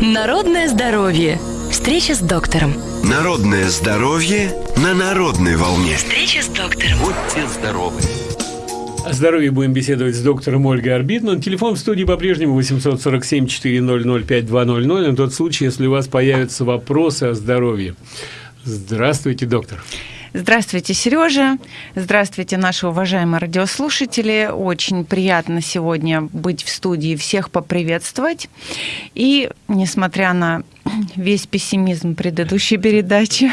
Народное здоровье. Встреча с доктором. Народное здоровье на народной волне. Встреча с доктором. Будьте здоровы. О здоровье будем беседовать с доктором Ольгой Арбитман. Телефон в студии по-прежнему 847-400-5200 на тот случай, если у вас появятся вопросы о здоровье. Здравствуйте, доктор. Здравствуйте, Сережа. Здравствуйте, наши уважаемые радиослушатели. Очень приятно сегодня быть в студии, всех поприветствовать. И, несмотря на весь пессимизм предыдущей передачи,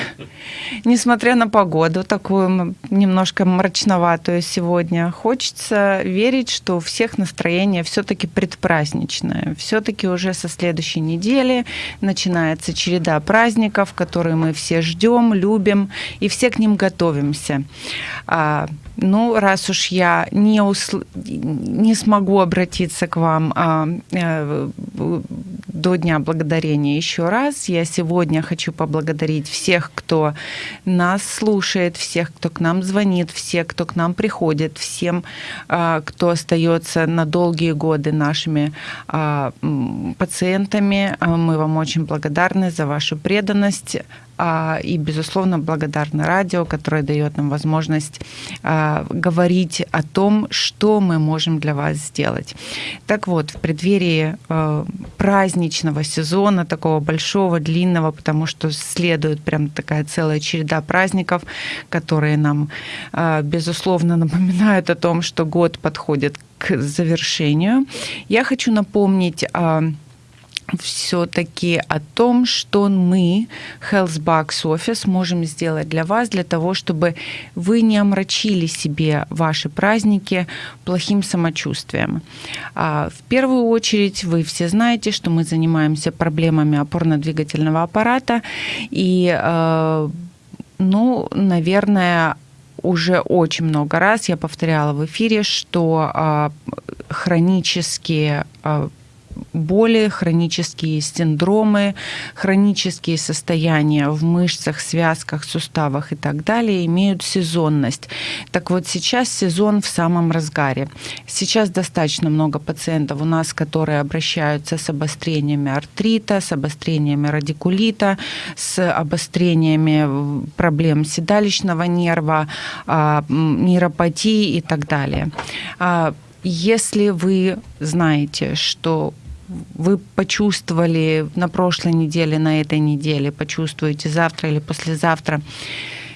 несмотря на погоду такую немножко мрачноватую сегодня, хочется верить, что у всех настроение все-таки предпраздничное. Все-таки уже со следующей недели начинается череда праздников, которые мы все ждем, любим и все к ним готовимся. Ну, раз уж я не, усл... не смогу обратиться к вам а, а, до Дня Благодарения еще раз, я сегодня хочу поблагодарить всех, кто нас слушает, всех, кто к нам звонит, всех, кто к нам приходит, всем, а, кто остается на долгие годы нашими а, пациентами. А, мы вам очень благодарны за вашу преданность, и, безусловно, благодарны радио, которое дает нам возможность а, говорить о том, что мы можем для вас сделать. Так вот, в преддверии а, праздничного сезона, такого большого, длинного, потому что следует прям такая целая череда праздников, которые нам, безусловно, напоминают о том, что год подходит к завершению. Я хочу напомнить все-таки о том, что мы, Healthbox Office, можем сделать для вас, для того, чтобы вы не омрачили себе ваши праздники плохим самочувствием. А, в первую очередь, вы все знаете, что мы занимаемся проблемами опорно-двигательного аппарата, и, э, ну, наверное, уже очень много раз я повторяла в эфире, что а, хронические а, боли, хронические синдромы, хронические состояния в мышцах, связках, суставах и так далее имеют сезонность. Так вот, сейчас сезон в самом разгаре. Сейчас достаточно много пациентов у нас, которые обращаются с обострениями артрита, с обострениями радикулита, с обострениями проблем седалищного нерва, а, нейропатии и так далее. А, если вы знаете, что вы почувствовали на прошлой неделе, на этой неделе, почувствуете завтра или послезавтра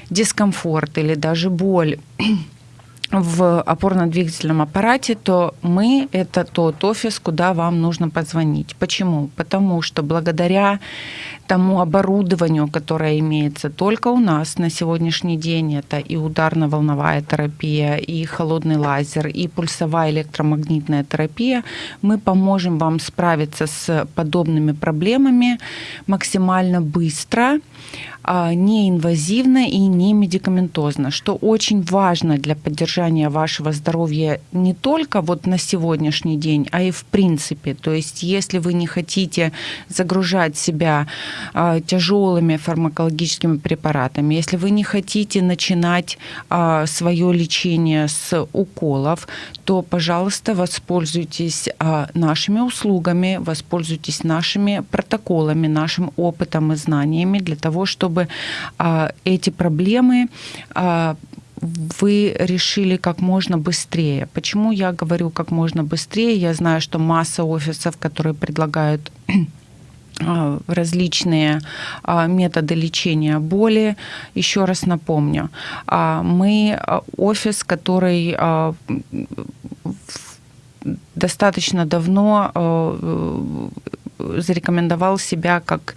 дискомфорт или даже боль в опорно-двигательном аппарате, то мы – это тот офис, куда вам нужно позвонить. Почему? Потому что благодаря тому оборудованию, которое имеется только у нас на сегодняшний день, это и ударно-волновая терапия, и холодный лазер, и пульсовая электромагнитная терапия, мы поможем вам справиться с подобными проблемами максимально быстро, а, неинвазивно и не медикаментозно, что очень важно для поддержания вашего здоровья не только вот на сегодняшний день, а и в принципе. То есть если вы не хотите загружать себя а, тяжелыми фармакологическими препаратами, если вы не хотите начинать а, свое лечение с уколов, то, пожалуйста, воспользуйтесь нашими услугами, воспользуйтесь нашими протоколами, нашим опытом и знаниями для того, чтобы а, эти проблемы а, вы решили как можно быстрее. Почему я говорю как можно быстрее? Я знаю, что масса офисов, которые предлагают а, различные методы лечения боли. Еще раз напомню, мы офис, который достаточно давно зарекомендовал себя как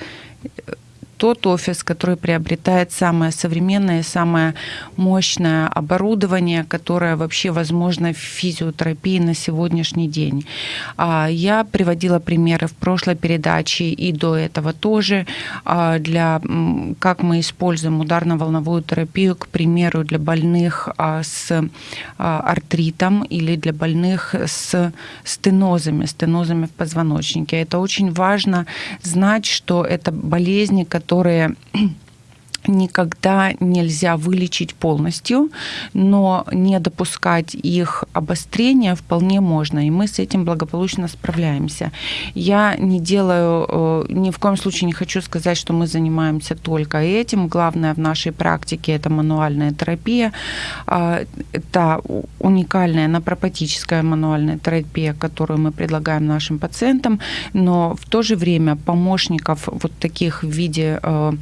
тот офис, который приобретает самое современное, самое мощное оборудование, которое вообще возможно в физиотерапии на сегодняшний день. А, я приводила примеры в прошлой передаче и до этого тоже а, для как мы используем ударно-волновую терапию, к примеру, для больных а, с артритом или для больных с стенозами, стенозами в позвоночнике. Это очень важно знать, что это болезни, которые которые никогда нельзя вылечить полностью, но не допускать их обострения вполне можно, и мы с этим благополучно справляемся. Я не делаю, э, ни в коем случае не хочу сказать, что мы занимаемся только этим. Главное в нашей практике это мануальная терапия, а, это уникальная напропатическая мануальная терапия, которую мы предлагаем нашим пациентам, но в то же время помощников вот таких в виде э,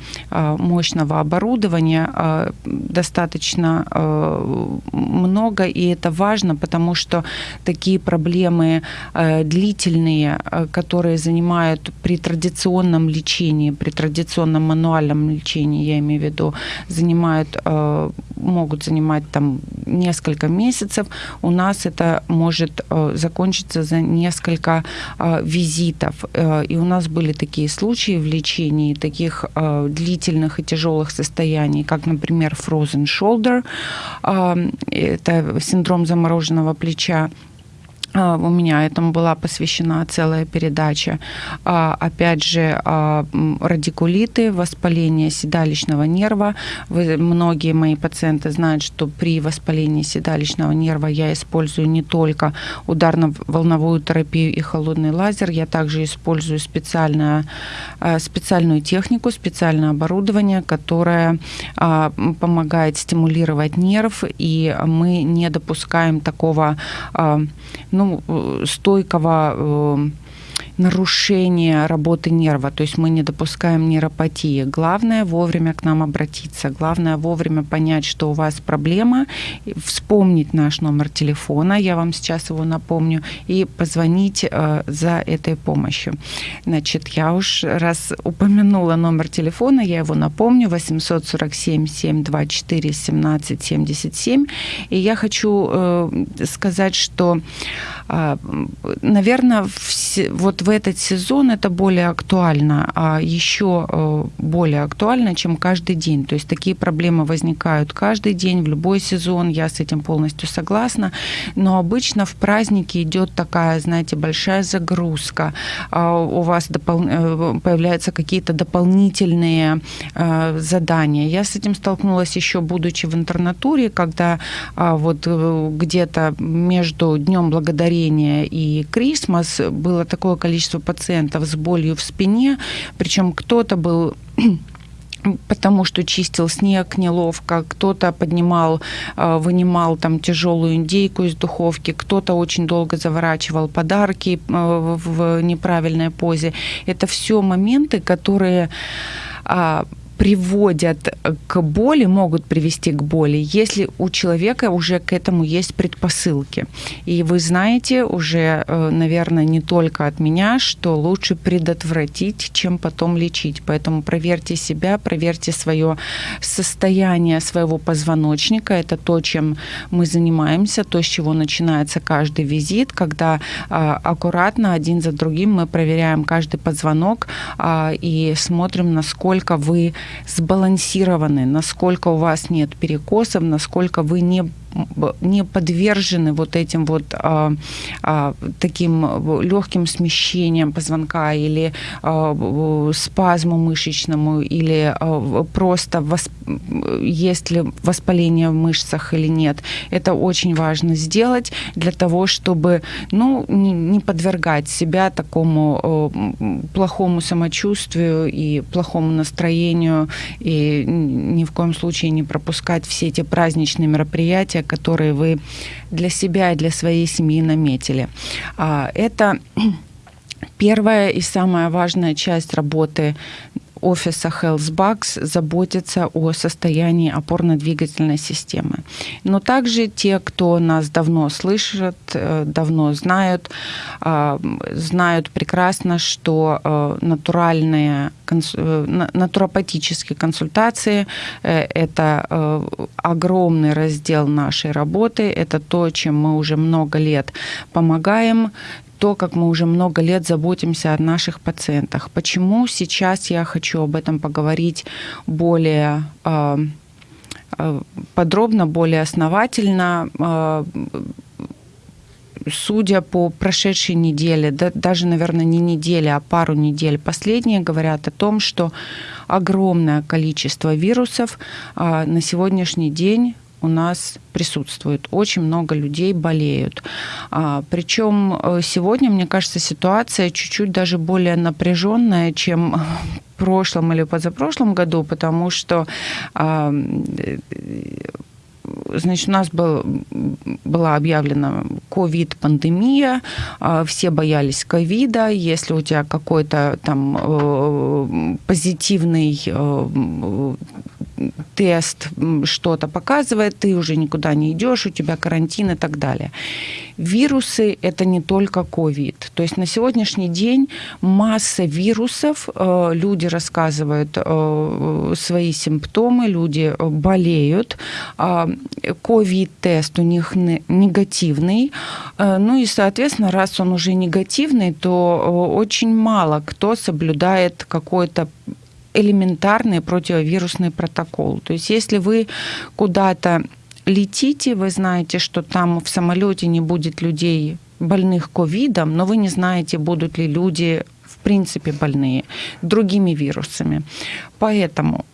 оборудования э, достаточно э, много, и это важно, потому что такие проблемы э, длительные, которые занимают при традиционном лечении, при традиционном мануальном лечении, я имею в виду, занимают, могут занимать там несколько месяцев, у нас это может закончиться за несколько визитов. И у нас были такие случаи в лечении таких длительных и тяжелых тяжелых состояний, как, например, frozen shoulder, это синдром замороженного плеча, у меня этому была посвящена целая передача. А, опять же, а, радикулиты, воспаление седалищного нерва. Вы, многие мои пациенты знают, что при воспалении седалищного нерва я использую не только ударно-волновую терапию и холодный лазер, я также использую специальную, специальную технику, специальное оборудование, которое помогает стимулировать нерв, и мы не допускаем такого ну, ну, стойкого э, нарушение работы нерва, то есть мы не допускаем нейропатии. Главное вовремя к нам обратиться, главное вовремя понять, что у вас проблема, вспомнить наш номер телефона, я вам сейчас его напомню, и позвонить э, за этой помощью. Значит, я уж раз упомянула номер телефона, я его напомню, 847 724 17 77, и я хочу э, сказать, что, э, наверное, вот в этот сезон это более актуально, а еще э, более актуально, чем каждый день. То есть такие проблемы возникают каждый день, в любой сезон, я с этим полностью согласна. Но обычно в праздники идет такая, знаете, большая загрузка. А у вас допол... Э, появляются какие-то дополнительные э, задания. Я с этим столкнулась еще будучи в интернатуре, когда а, вот где-то между Днем Благодарения и Крисмас было такое количество количество пациентов с болью в спине, причем кто-то был потому что чистил снег неловко, кто-то поднимал, э, вынимал там тяжелую индейку из духовки, кто-то очень долго заворачивал подарки э, в неправильной позе. Это все моменты, которые а, приводят к боли, могут привести к боли, если у человека уже к этому есть предпосылки. И вы знаете уже, э, наверное, не только от меня, что лучше предотвратить, чем потом лечить. Поэтому проверьте себя, проверьте свое состояние своего позвоночника. Это то, чем мы занимаемся, то, с чего начинается каждый визит, когда а, аккуратно один за другим мы проверяем каждый позвонок а, и смотрим, насколько вы сбалансированы, насколько у вас нет перекосов, насколько вы не не подвержены вот этим вот а, а, таким легким смещениям позвонка или а, спазму мышечному, или а, просто восп... есть ли воспаление в мышцах или нет. Это очень важно сделать для того, чтобы ну, не, не подвергать себя такому а, плохому самочувствию и плохому настроению, и ни в коем случае не пропускать все эти праздничные мероприятия, которые вы для себя и для своей семьи наметили. А, это первая и самая важная часть работы офиса HealthBugs заботиться о состоянии опорно-двигательной системы. Но также те, кто нас давно слышат, э, давно знают, а, знают прекрасно, что э, натуральные э, натуропатические консультации – это огромный раздел нашей работы, это то, чем мы уже много лет помогаем то, как мы уже много лет заботимся о наших пациентах. Почему сейчас я хочу об этом поговорить более а, а, подробно, более основательно. А, судя по прошедшей неделе, да, даже, наверное, не неделе, а пару недель, последние говорят о том, что огромное количество вирусов на сегодняшний день у нас присутствует. Очень много людей болеют. А, причем э, сегодня, мне кажется, ситуация чуть-чуть даже более напряженная, чем в прошлом или позапрошлом году, потому что а, значит, у нас был, была объявлена ковид-пандемия, а, все боялись ковида, если у тебя какой-то там э, позитивный э, тест что-то показывает, ты уже никуда не идешь, у тебя карантин и так далее. Вирусы – это не только ковид. То есть на сегодняшний день масса вирусов, э, люди рассказывают э, свои симптомы, люди болеют. А, ковид-тест у них негативный. Э, ну и, соответственно, раз он уже негативный, то очень мало кто соблюдает какой-то элементарный противовирусный протокол. То есть если вы куда-то летите, вы знаете, что там в самолете не будет людей больных ковидом, но вы не знаете, будут ли люди в принципе больные другими вирусами. Поэтому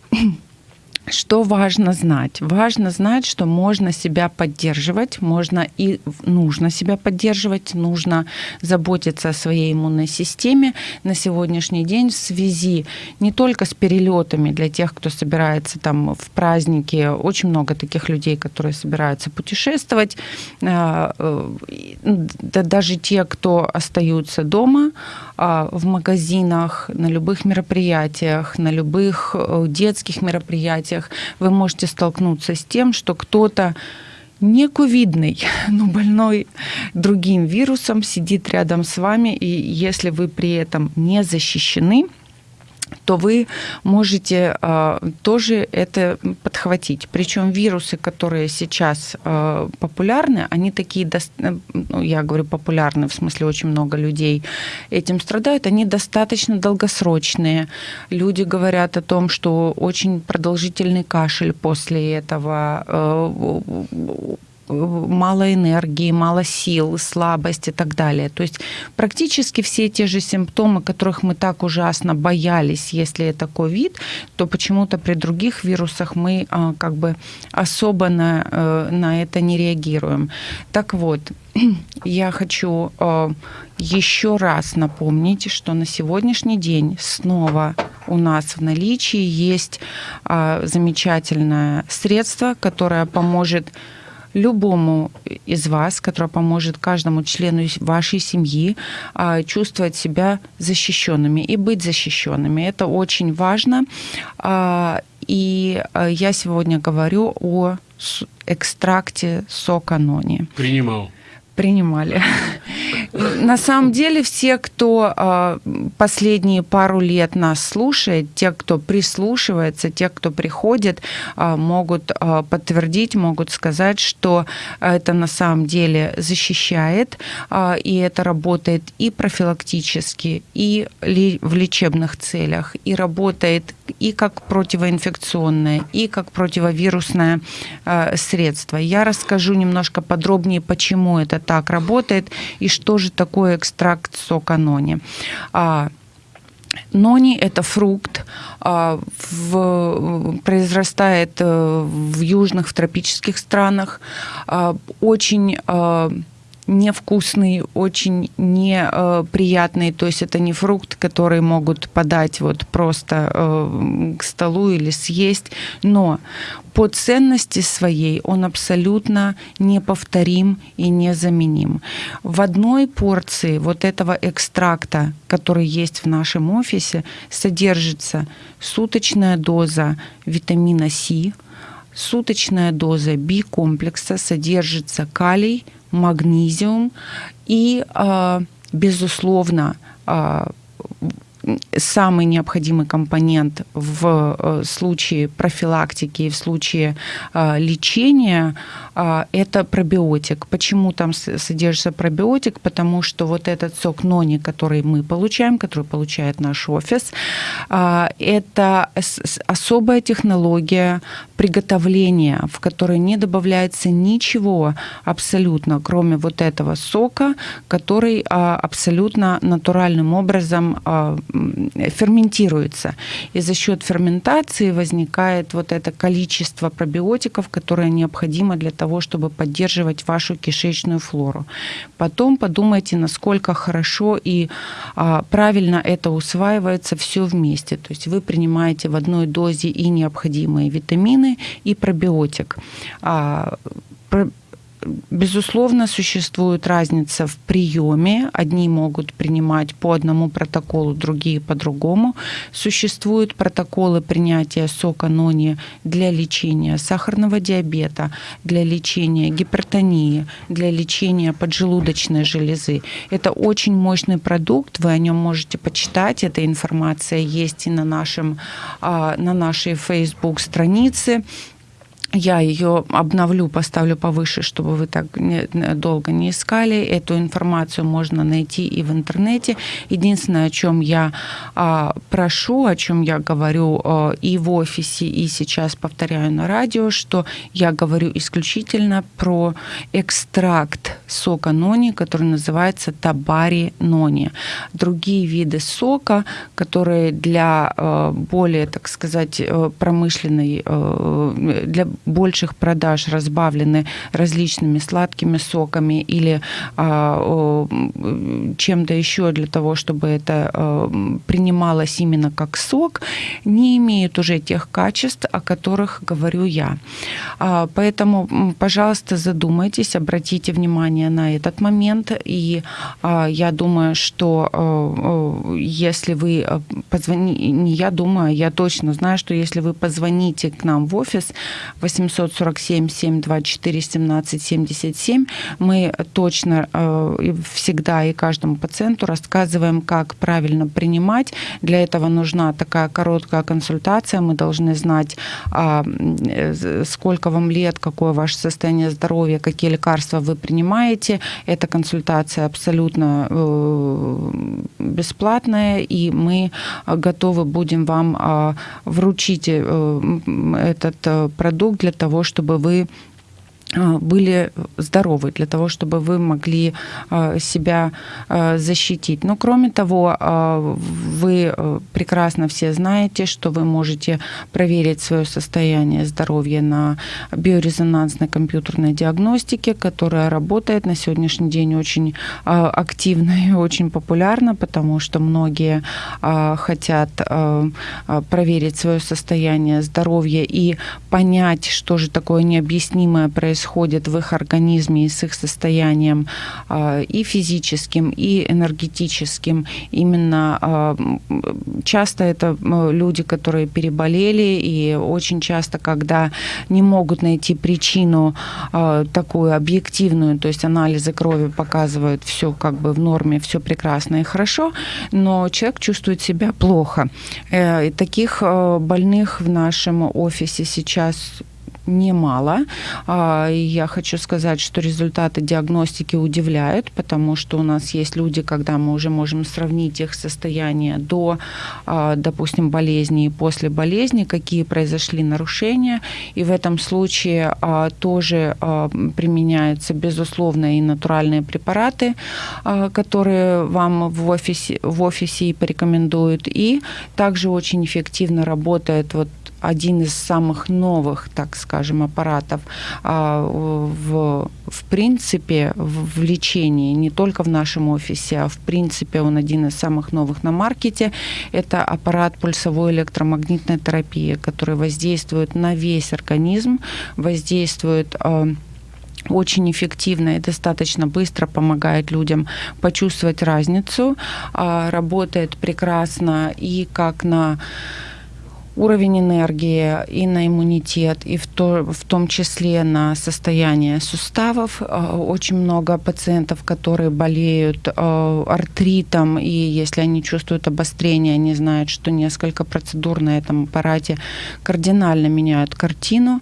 что важно знать? Важно знать, что можно себя поддерживать, можно и нужно себя поддерживать, нужно заботиться о своей иммунной системе на сегодняшний день в связи не только с перелетами для тех, кто собирается там в праздники, очень много таких людей, которые собираются путешествовать, а, э, да даже те, кто остаются дома, а, в магазинах, на любых мероприятиях, на любых э, детских мероприятиях вы можете столкнуться с тем, что кто-то не ковидный, но больной другим вирусом сидит рядом с вами, и если вы при этом не защищены, то вы можете э, тоже это подхватить. Причем вирусы, которые сейчас э, популярны, они такие, ну, я говорю популярны, в смысле очень много людей этим страдают, они достаточно долгосрочные. Люди говорят о том, что очень продолжительный кашель после этого, э, мало энергии, мало сил, слабость и так далее. То есть практически все те же симптомы, которых мы так ужасно боялись, если это ковид, то почему-то при других вирусах мы а, как бы особо на, э, на это не реагируем. Так вот, я хочу а, еще раз напомнить, что на сегодняшний день снова у нас в наличии есть а, замечательное средство, которое поможет любому из вас, которое поможет каждому члену вашей семьи а, чувствовать себя защищенными и быть защищенными. Это очень важно. А, и а, я сегодня говорю о экстракте сока нони. Принимал принимали. На самом деле все, кто а, последние пару лет нас слушает, те, кто прислушивается, те, кто приходит, а, могут а, подтвердить, могут сказать, что это на самом деле защищает, и это работает и профилактически, и в лечебных целях, и работает и как противоинфекционное, и как противовирусное средство. Я расскажу немножко подробнее, почему это так работает и что же такое экстракт сока нони. А, Нони – это фрукт, а, в, произрастает э, в южных, в тропических странах, а, очень а, невкусный, очень неприятный. То есть это не фрукт, который могут подать вот просто э, к столу или съесть. Но по ценности своей он абсолютно неповторим и незаменим. В одной порции вот этого экстракта, который есть в нашем офисе, содержится суточная доза витамина С, суточная доза B-комплекса, содержится калий, магнезиум. И, а, безусловно, а, самый необходимый компонент в э, случае профилактики и в случае э, лечения э, это пробиотик. Почему там содержится пробиотик? Потому что вот этот сок нони, который мы получаем, который получает наш офис, это особая технология приготовления, в которой не добавляется ничего абсолютно, кроме вот этого сока, который абсолютно натуральным образом ферментируется. И за счет ферментации возникает вот это количество пробиотиков, которое необходимо для того, чтобы поддерживать вашу кишечную флору. Потом подумайте, насколько хорошо и а, правильно это усваивается все вместе. То есть вы принимаете в одной дозе и необходимые витамины, и пробиотик. А, Безусловно, существует разница в приеме. Одни могут принимать по одному протоколу, другие по другому. Существуют протоколы принятия сока нони для лечения сахарного диабета, для лечения гипертонии, для лечения поджелудочной железы. Это очень мощный продукт, вы о нем можете почитать. Эта информация есть и на, нашем, а, на нашей Facebook странице я ее обновлю, поставлю повыше, чтобы вы так не, долго не искали. Эту информацию можно найти и в интернете. Единственное, о чем я а, прошу, о чем я говорю а, и в офисе, и сейчас повторяю на радио, что я говорю исключительно про экстракт сока нони, который называется табари нони. Другие виды сока, которые для а, более, так сказать, э, промышленной, а, для больших продаж разбавлены различными сладкими соками или а, чем-то еще для того, чтобы это а, принималось именно как сок, не имеют уже тех качеств, о которых говорю я. А, поэтому, пожалуйста, задумайтесь, обратите внимание на этот момент. И я думаю, что если вы позвоните, не я думаю, я точно знаю, что если вы позвоните к нам в офис 847 724 17 77 мы точно э, всегда и каждому пациенту рассказываем, как правильно принимать. Для этого нужна такая короткая консультация. Мы должны знать, а, э, сколько вам лет, какое ваше состояние здоровья, какие лекарства вы принимаете. Эта консультация абсолютно э, бесплатная, и мы готовы будем вам а, вручить этот продукт для того, чтобы вы были здоровы, для того, чтобы вы могли а, себя а, защитить. Но кроме того, вы прекрасно все знаете, что вы можете проверить свое состояние здоровья на биорезонансной компьютерной диагностике, которая работает на сегодняшний день очень активно и очень популярно, потому что многие хотят проверить свое состояние здоровья и понять, что же такое необъяснимое происходит происходит в их организме и с их состоянием а, и физическим, и энергетическим. Именно а, часто это люди, которые переболели, и очень часто, когда не могут найти причину а, такую объективную, то есть анализы крови показывают все как бы в норме, все прекрасно и хорошо, но человек чувствует себя плохо. Э, и таких больных в нашем офисе сейчас немало. А, я хочу сказать, что результаты диагностики удивляют, потому что у нас есть люди, когда мы уже можем сравнить их состояние до, а, допустим, болезни и после болезни, какие произошли нарушения. И в этом случае а, тоже применяются, безусловно, и натуральные препараты, которые вам в офисе, в офисе и порекомендуют. И также очень эффективно работает вот один из самых новых, так скажем, аппаратов а, в, в принципе в, в лечении, не только в нашем офисе, а в принципе он один из самых новых на маркете. Это аппарат пульсовой электромагнитной терапии, который воздействует на весь организм, воздействует а, очень эффективно и достаточно быстро помогает людям почувствовать разницу. А, работает прекрасно и как на уровень энергии и на иммунитет, и в то, в том числе на состояние суставов. Э, очень много пациентов, которые болеют э, артритом, и если они чувствуют обострение, они знают, что несколько процедур на этом аппарате кардинально меняют картину.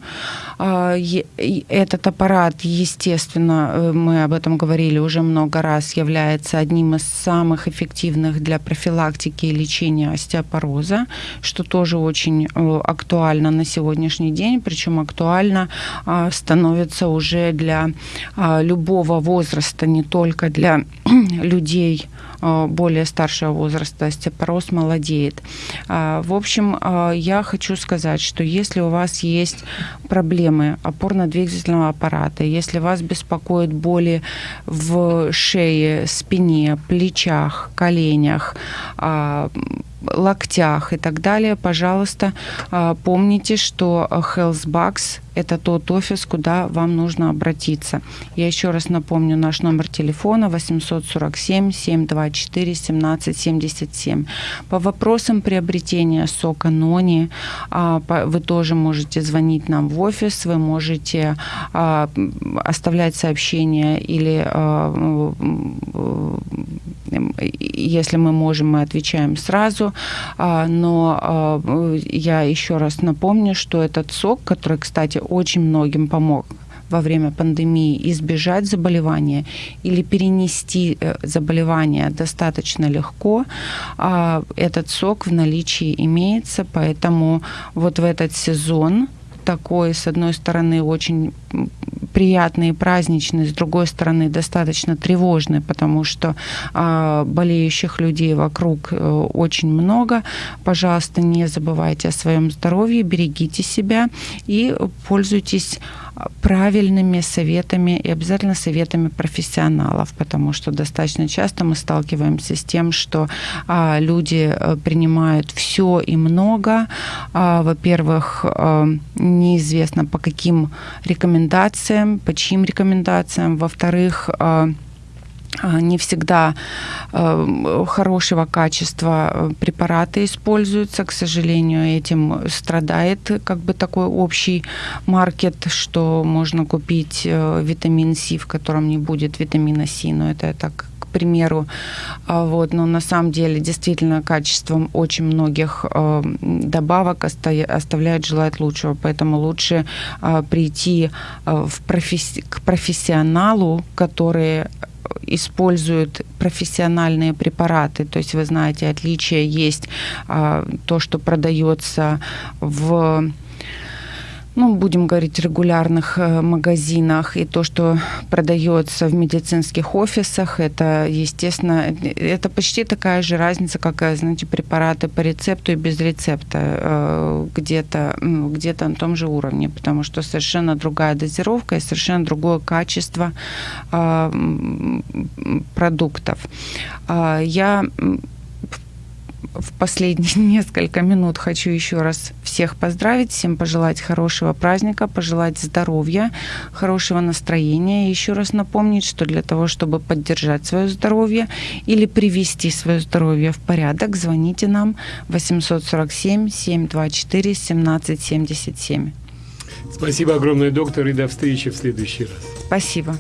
Этот аппарат, естественно, мы об этом говорили уже много раз, является одним из самых эффективных для профилактики и лечения остеопороза, что тоже очень актуально на сегодняшний день, причем актуально а, становится уже для а, любого возраста, не только для людей а, более старшего возраста, остеопороз молодеет. В общем, я хочу сказать, что если у вас есть проблемы опорно-двигательного аппарата, если вас беспокоят боли в шее, спине, плечах, коленях, локтях и так далее, пожалуйста, а, помните, что HealthBucks – это тот офис, куда вам нужно обратиться. Я еще раз напомню наш номер телефона 847 724 1777. По вопросам приобретения сока Нони а, вы тоже можете звонить нам в офис, вы можете а, оставлять сообщения или если мы можем, мы отвечаем сразу. А, но а, я еще раз напомню, что этот сок, который, кстати, очень многим помог во время пандемии избежать заболевания или перенести э, заболевание достаточно легко, а, этот сок в наличии имеется, поэтому вот в этот сезон такой, с одной стороны, очень приятный и праздничный, с другой стороны, достаточно тревожный, потому что э, болеющих людей вокруг э, очень много. Пожалуйста, не забывайте о своем здоровье, берегите себя и пользуйтесь правильными советами и обязательно советами профессионалов, потому что достаточно часто мы сталкиваемся с тем, что а, люди э, принимают все и много. А, во-первых, а, неизвестно по каким рекомендациям, по чьим рекомендациям. Во-вторых, а, а, не всегда э, хорошего качества препараты используются. К сожалению, этим страдает как бы такой общий маркет, что можно купить э, витамин С, в котором не будет витамина С, но это так примеру. А, вот, но на самом деле действительно качеством очень многих добавок оставляет желать лучшего, поэтому лучше прийти в професси- к профессионалу, который используют профессиональные препараты. То есть вы знаете, отличие есть а, то, что продается в ну, будем говорить, регулярных э, магазинах и то, что продается в медицинских офисах, это, естественно, это почти такая же разница, как, э, знаете, препараты по рецепту и без рецепта э, где-то где на том же уровне, потому что совершенно другая дозировка и совершенно другое качество продуктов. Я в последние несколько минут хочу еще раз всех поздравить, всем пожелать хорошего праздника, пожелать здоровья, хорошего настроения. И еще раз напомнить, что для того, чтобы поддержать свое здоровье или привести свое здоровье в порядок, звоните нам 847 724 1777. Спасибо огромное, доктор, и до встречи в следующий раз. Спасибо.